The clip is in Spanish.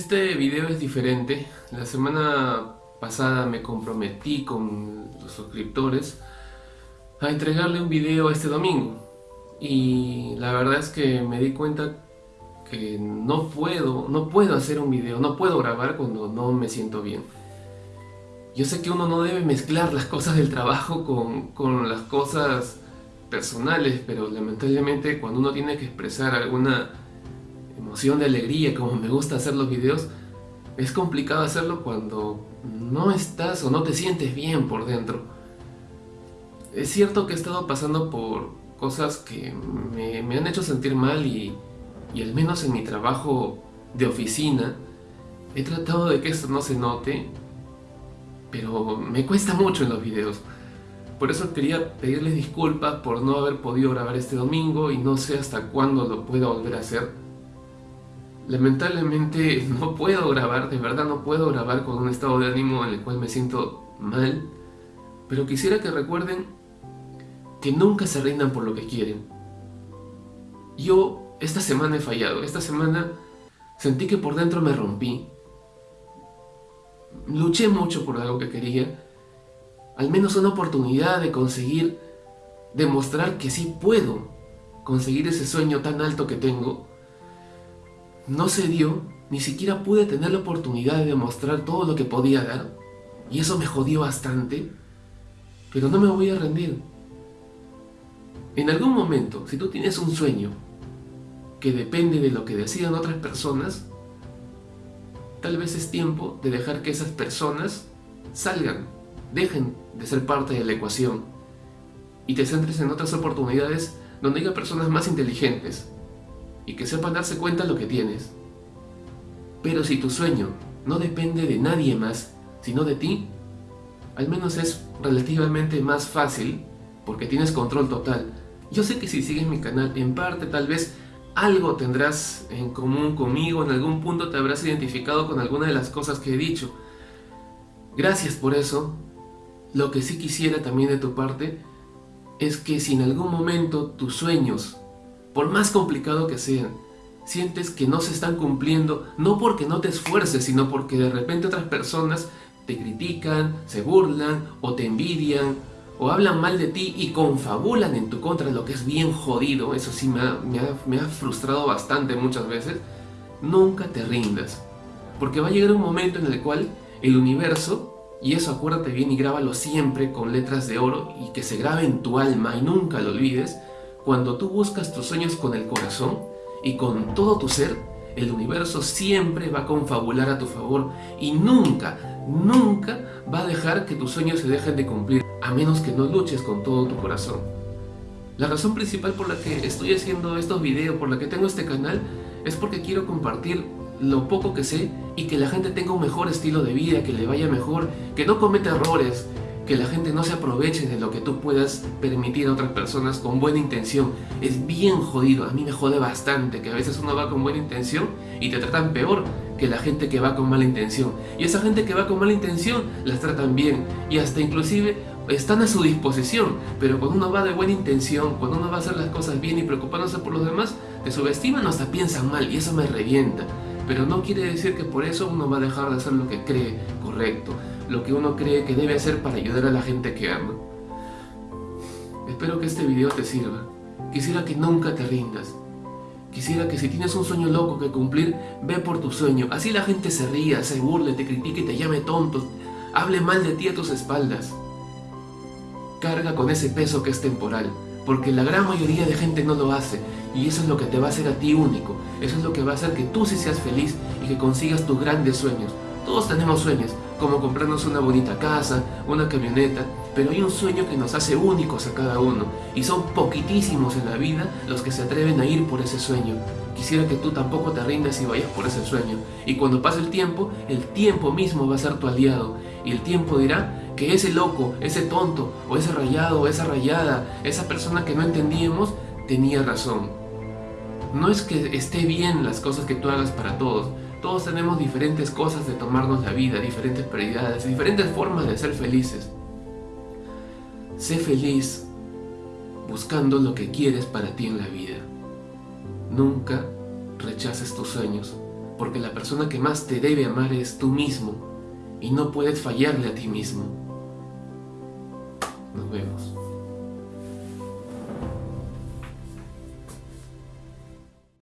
Este video es diferente. La semana pasada me comprometí con los suscriptores a entregarle un video este domingo. Y la verdad es que me di cuenta que no puedo, no puedo hacer un video, no puedo grabar cuando no me siento bien. Yo sé que uno no debe mezclar las cosas del trabajo con, con las cosas personales, pero lamentablemente cuando uno tiene que expresar alguna emoción de alegría, como me gusta hacer los videos, es complicado hacerlo cuando no estás o no te sientes bien por dentro. Es cierto que he estado pasando por cosas que me, me han hecho sentir mal y, y al menos en mi trabajo de oficina he tratado de que esto no se note, pero me cuesta mucho en los videos. Por eso quería pedirles disculpas por no haber podido grabar este domingo y no sé hasta cuándo lo pueda volver a hacer. Lamentablemente no puedo grabar, de verdad no puedo grabar con un estado de ánimo en el cual me siento mal, pero quisiera que recuerden que nunca se rindan por lo que quieren. Yo esta semana he fallado, esta semana sentí que por dentro me rompí. Luché mucho por algo que quería, al menos una oportunidad de conseguir demostrar que sí puedo conseguir ese sueño tan alto que tengo no se dio, ni siquiera pude tener la oportunidad de demostrar todo lo que podía dar, y eso me jodió bastante, pero no me voy a rendir. En algún momento, si tú tienes un sueño que depende de lo que decidan otras personas, tal vez es tiempo de dejar que esas personas salgan, dejen de ser parte de la ecuación y te centres en otras oportunidades donde haya personas más inteligentes, y que sepan darse cuenta de lo que tienes. Pero si tu sueño no depende de nadie más, sino de ti, al menos es relativamente más fácil porque tienes control total. Yo sé que si sigues mi canal, en parte tal vez algo tendrás en común conmigo, en algún punto te habrás identificado con alguna de las cosas que he dicho. Gracias por eso. Lo que sí quisiera también de tu parte es que si en algún momento tus sueños por más complicado que sean, sientes que no se están cumpliendo, no porque no te esfuerces, sino porque de repente otras personas te critican, se burlan, o te envidian, o hablan mal de ti y confabulan en tu contra, lo que es bien jodido, eso sí me ha, me ha frustrado bastante muchas veces, nunca te rindas. Porque va a llegar un momento en el cual el universo, y eso acuérdate bien y grábalo siempre con letras de oro y que se grabe en tu alma y nunca lo olvides, cuando tú buscas tus sueños con el corazón y con todo tu ser, el universo siempre va a confabular a tu favor y nunca, nunca va a dejar que tus sueños se dejen de cumplir, a menos que no luches con todo tu corazón. La razón principal por la que estoy haciendo estos videos, por la que tengo este canal, es porque quiero compartir lo poco que sé y que la gente tenga un mejor estilo de vida, que le vaya mejor, que no cometa errores, que la gente no se aproveche de lo que tú puedas permitir a otras personas con buena intención. Es bien jodido, a mí me jode bastante que a veces uno va con buena intención y te tratan peor que la gente que va con mala intención. Y esa gente que va con mala intención las tratan bien y hasta inclusive están a su disposición, pero cuando uno va de buena intención, cuando uno va a hacer las cosas bien y preocupándose por los demás, te subestiman o hasta piensan mal y eso me revienta. Pero no quiere decir que por eso uno va a dejar de hacer lo que cree correcto lo que uno cree que debe hacer para ayudar a la gente que ama. Espero que este video te sirva. Quisiera que nunca te rindas. Quisiera que si tienes un sueño loco que cumplir, ve por tu sueño. Así la gente se ría, se burle, te critique te llame tonto. Hable mal de ti a tus espaldas. Carga con ese peso que es temporal. Porque la gran mayoría de gente no lo hace. Y eso es lo que te va a hacer a ti único. Eso es lo que va a hacer que tú sí seas feliz y que consigas tus grandes sueños. Todos tenemos sueños, como comprarnos una bonita casa, una camioneta, pero hay un sueño que nos hace únicos a cada uno, y son poquitísimos en la vida los que se atreven a ir por ese sueño. Quisiera que tú tampoco te rindas y vayas por ese sueño, y cuando pase el tiempo, el tiempo mismo va a ser tu aliado, y el tiempo dirá que ese loco, ese tonto, o ese rayado, o esa rayada, esa persona que no entendíamos, tenía razón. No es que esté bien las cosas que tú hagas para todos, todos tenemos diferentes cosas de tomarnos la vida, diferentes prioridades, diferentes formas de ser felices. Sé feliz buscando lo que quieres para ti en la vida. Nunca rechaces tus sueños, porque la persona que más te debe amar es tú mismo y no puedes fallarle a ti mismo. Nos vemos.